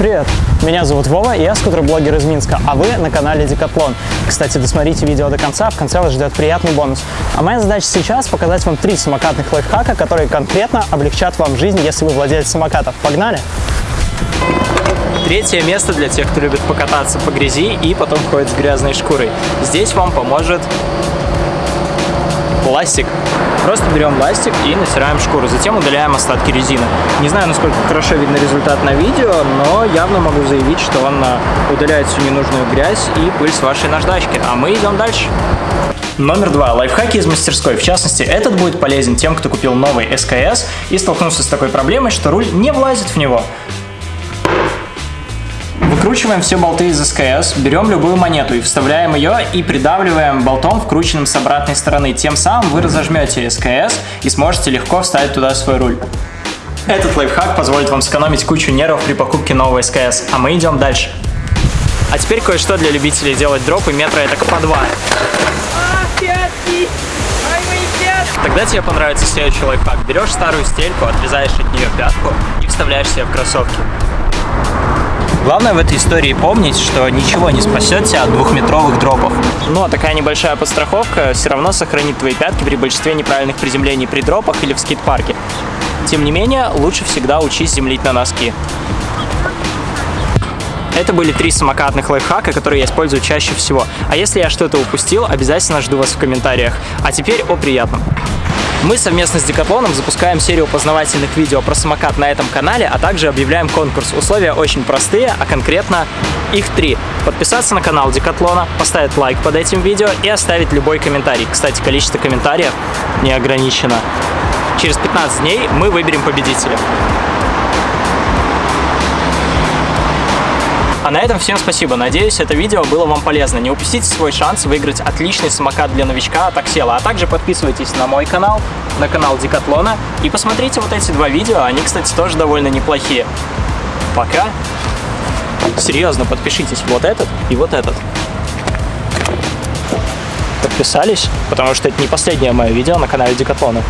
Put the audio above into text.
Привет, меня зовут Вова, и я скутер-блогер из Минска, а вы на канале Декатлон. Кстати, досмотрите видео до конца, в конце вас ждет приятный бонус. А моя задача сейчас показать вам три самокатных лайфхака, которые конкретно облегчат вам жизнь, если вы владелец самокатов. Погнали! Третье место для тех, кто любит покататься по грязи и потом ходит с грязной шкурой. Здесь вам поможет пластик. Просто берем пластик и натираем шкуру, затем удаляем остатки резины. Не знаю, насколько хорошо видно результат на видео, но явно могу заявить, что он а, удаляет всю ненужную грязь и пыль с вашей наждачки. А мы идем дальше. Номер два. Лайфхаки из мастерской. В частности, этот будет полезен тем, кто купил новый СКС и столкнулся с такой проблемой, что руль не влазит в него. Выкручиваем все болты из СКС, берем любую монету и вставляем ее и придавливаем болтом, вкрученным с обратной стороны. Тем самым вы разожмете СКС и сможете легко вставить туда свой руль. Этот лайфхак позволит вам сэкономить кучу нервов при покупке нового СКС, а мы идем дальше. А теперь кое-что для любителей делать дропы метра это по два. Тогда тебе понравится следующий лайфхак. Берешь старую стельку, отрезаешь от нее пятку и вставляешь себе в кроссовки. Главное в этой истории помнить, что ничего не спасет тебя от двухметровых дропов. Но такая небольшая подстраховка все равно сохранит твои пятки при большинстве неправильных приземлений при дропах или в скейт-парке. Тем не менее, лучше всегда учись землить на носки. Это были три самокатных лайфхака, которые я использую чаще всего. А если я что-то упустил, обязательно жду вас в комментариях. А теперь о приятном. Мы совместно с Декатлоном запускаем серию познавательных видео про самокат на этом канале, а также объявляем конкурс. Условия очень простые, а конкретно их три. Подписаться на канал Декатлона, поставить лайк под этим видео и оставить любой комментарий. Кстати, количество комментариев не ограничено. Через 15 дней мы выберем победителя. А на этом всем спасибо. Надеюсь, это видео было вам полезно. Не упустите свой шанс выиграть отличный самокат для новичка от Аксела. А также подписывайтесь на мой канал, на канал Декатлона. И посмотрите вот эти два видео. Они, кстати, тоже довольно неплохие. Пока. Серьезно, подпишитесь вот этот и вот этот. Подписались? Потому что это не последнее мое видео на канале Декатлона.